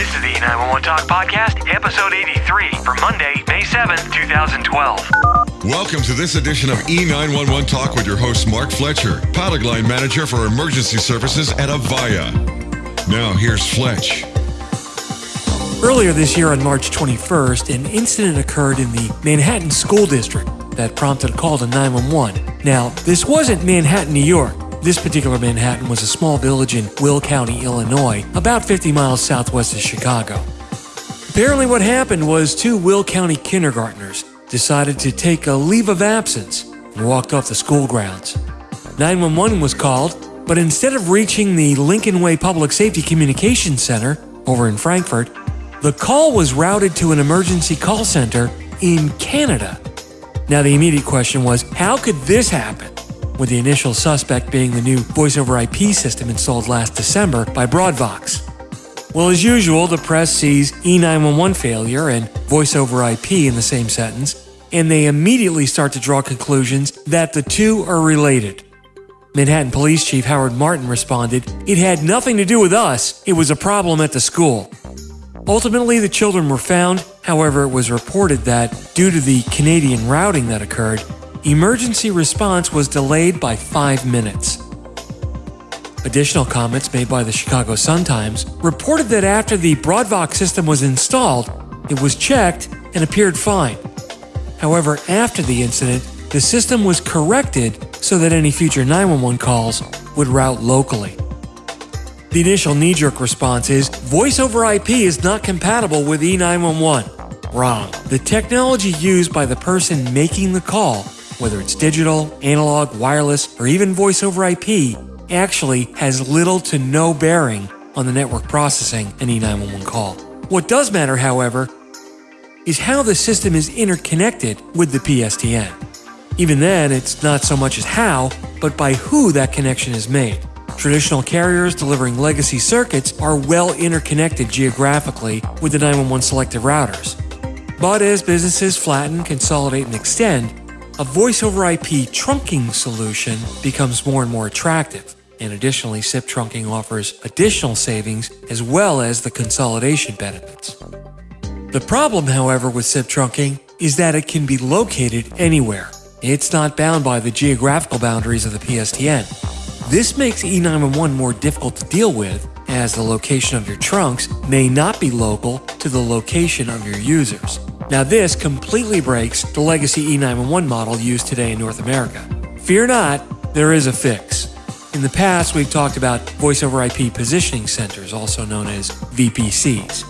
This is the 911 Talk Podcast, episode 83 for Monday, May 7th, 2012. Welcome to this edition of E911 Talk with your host, Mark Fletcher, pilot line manager for emergency services at Avaya. Now, here's Fletch. Earlier this year on March 21st, an incident occurred in the Manhattan School District that prompted a call to 911. Now, this wasn't Manhattan, New York. This particular Manhattan was a small village in Will County, Illinois, about 50 miles southwest of Chicago. Apparently, what happened was two Will County kindergartners decided to take a leave of absence and walked off the school grounds. 911 was called, but instead of reaching the Lincoln Way Public Safety Communications Center over in Frankfort, the call was routed to an emergency call center in Canada. Now, the immediate question was how could this happen? With the initial suspect being the new voice over IP system installed last December by Broadvox. Well, as usual, the press sees E911 failure and voice over IP in the same sentence, and they immediately start to draw conclusions that the two are related. Manhattan Police Chief Howard Martin responded, It had nothing to do with us, it was a problem at the school. Ultimately, the children were found, however, it was reported that, due to the Canadian routing that occurred, emergency response was delayed by five minutes. Additional comments made by the Chicago Sun-Times reported that after the Broadvox system was installed, it was checked and appeared fine. However, after the incident, the system was corrected so that any future 911 calls would route locally. The initial knee jerk response is voice over IP is not compatible with E911. Wrong. The technology used by the person making the call whether it's digital, analog, wireless, or even voice over IP, actually has little to no bearing on the network processing an E911 call. What does matter, however, is how the system is interconnected with the PSTN. Even then, it's not so much as how, but by who that connection is made. Traditional carriers delivering legacy circuits are well interconnected geographically with the 911 selective routers. But as businesses flatten, consolidate, and extend, a voice over IP trunking solution becomes more and more attractive. And additionally, SIP trunking offers additional savings as well as the consolidation benefits. The problem, however, with SIP trunking is that it can be located anywhere. It's not bound by the geographical boundaries of the PSTN. This makes E911 more difficult to deal with, as the location of your trunks may not be local to the location of your users. Now, this completely breaks the legacy E911 model used today in North America. Fear not, there is a fix. In the past, we've talked about voice over IP positioning centers, also known as VPCs.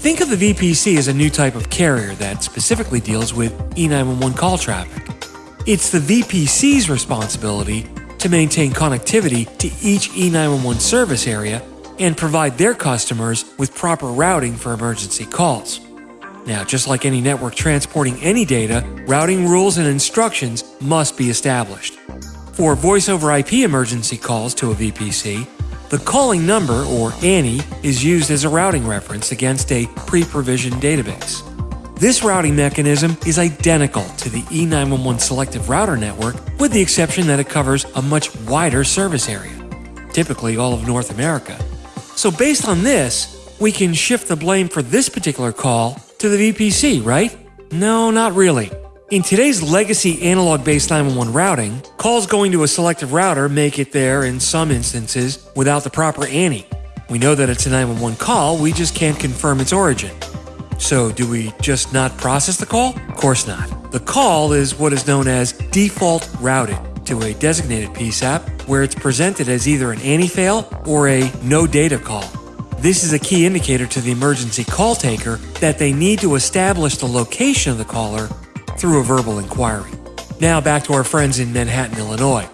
Think of the VPC as a new type of carrier that specifically deals with E911 call traffic. It's the VPC's responsibility to maintain connectivity to each E911 service area and provide their customers with proper routing for emergency calls. Now, just like any network transporting any data, routing rules and instructions must be established. For voice over IP emergency calls to a VPC, the calling number, or ANI, is used as a routing reference against a pre provisioned database. This routing mechanism is identical to the E911 selective router network, with the exception that it covers a much wider service area, typically all of North America. So, based on this, we can shift the blame for this particular call to the VPC, right? No, not really. In today's legacy analog based 911 routing, calls going to a selective router make it there in some instances without the proper ANI. We know that it's a 911 call, we just can't confirm its origin. So, do we just not process the call? Of course not. The call is what is known as default routed to a designated PSAP where it's presented as either an ANI fail or a no data call. This is a key indicator to the emergency call taker that they need to establish the location of the caller through a verbal inquiry. Now back to our friends in Manhattan, Illinois.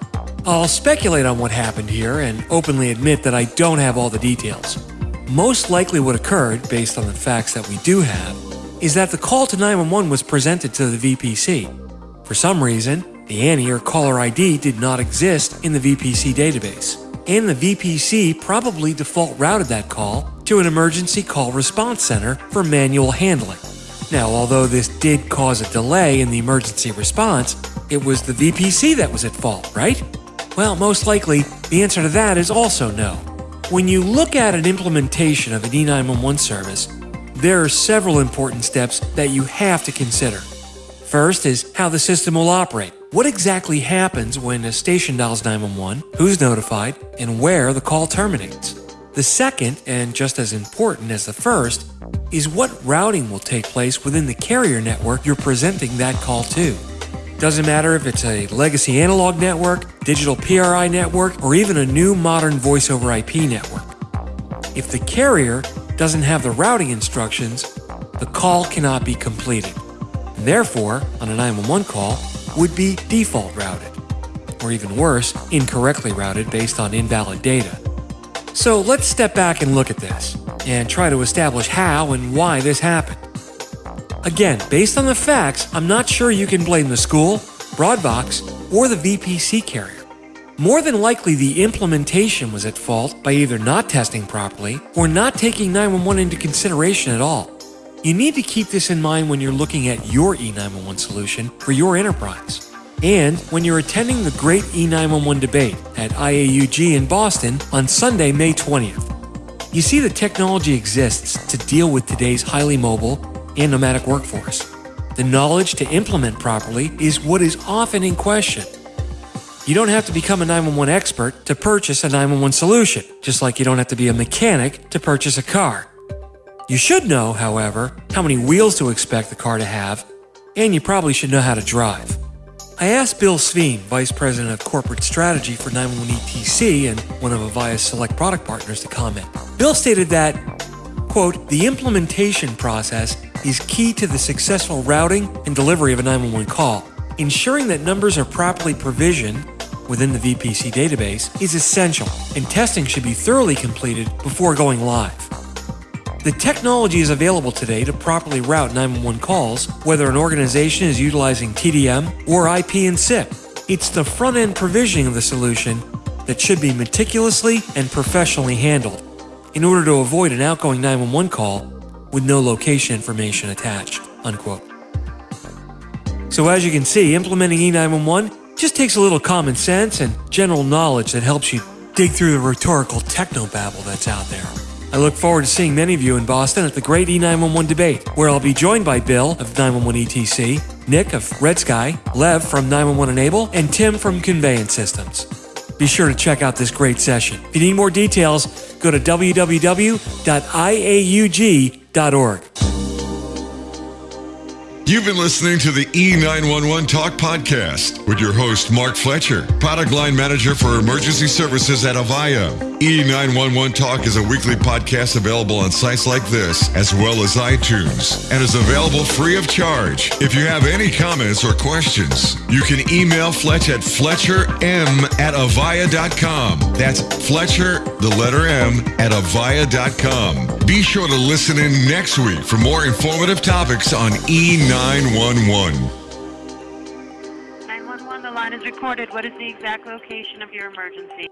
I'll speculate on what happened here and openly admit that I don't have all the details. Most likely, what occurred, based on the facts that we do have, is that the call to 911 was presented to the VPC. For some reason, the ANI or caller ID did not exist in the VPC database and the VPC probably default routed that call to an emergency call response center for manual handling. Now, although this did cause a delay in the emergency response, it was the VPC that was at fault, right? Well, most likely, the answer to that is also no. When you look at an implementation of an E911 service, there are several important steps that you have to consider. First is how the system will operate. What exactly happens when a station dials 911, who's notified, and where the call terminates? The second, and just as important as the first, is what routing will take place within the carrier network you're presenting that call to. Doesn't matter if it's a legacy analog network, digital PRI network, or even a new modern voice over IP network. If the carrier doesn't have the routing instructions, the call cannot be completed. And therefore, on a 911 call, would be default routed. Or even worse, incorrectly routed based on invalid data. So let's step back and look at this, and try to establish how and why this happened. Again, based on the facts, I'm not sure you can blame the school, Broadvox, or the VPC carrier. More than likely, the implementation was at fault by either not testing properly or not taking 911 into consideration at all. You need to keep this in mind when you're looking at your E911 solution for your enterprise. And when you're attending the Great E911 debate at IAUG in Boston on Sunday, May 20th. You see, the technology exists to deal with today's highly mobile and nomadic workforce. The knowledge to implement properly is what is often in question. You don't have to become a 911 expert to purchase a 911 solution, just like you don't have to be a mechanic to purchase a car. You should know, however, how many wheels to expect the car to have, and you probably should know how to drive. I asked Bill Sveen, Vice President of Corporate Strategy for 911 ETC and one of Avaya's select product partners, to comment. Bill stated that, quote, the implementation process is key to the successful routing and delivery of a 911 call. Ensuring that numbers are properly provisioned within the VPC database is essential, and testing should be thoroughly completed before going live. The technology is available today to properly route 911 calls, whether an organization is utilizing TDM or IP and SIP. It's the front end provisioning of the solution that should be meticulously and professionally handled in order to avoid an outgoing 911 call with no location information attached. Unquote. So, as you can see, implementing E911 just takes a little common sense and general knowledge that helps you dig through the rhetorical technobabble that's out there. I look forward to seeing many of you in Boston at the Great E911 debate, where I'll be joined by Bill of 911 ETC, Nick of RedSky, Lev from 911 Enable, and Tim from Conveyant Systems. Be sure to check out this great session. If you need more details, go to www.iaug.org. You've been listening to the E911 Talk podcast with your host, Mark Fletcher, product line manager for emergency services at Avaya. E911 Talk is a weekly podcast available on sites like this, as well as iTunes, and is available free of charge. If you have any comments or questions, you can email Fletch at fletcherm at avaya.com. That's Fletcher, the letter M, at avaya.com. Be sure to listen in next week for more informative topics on E911. 911. 911, the line is recorded. What is the exact location of your emergency?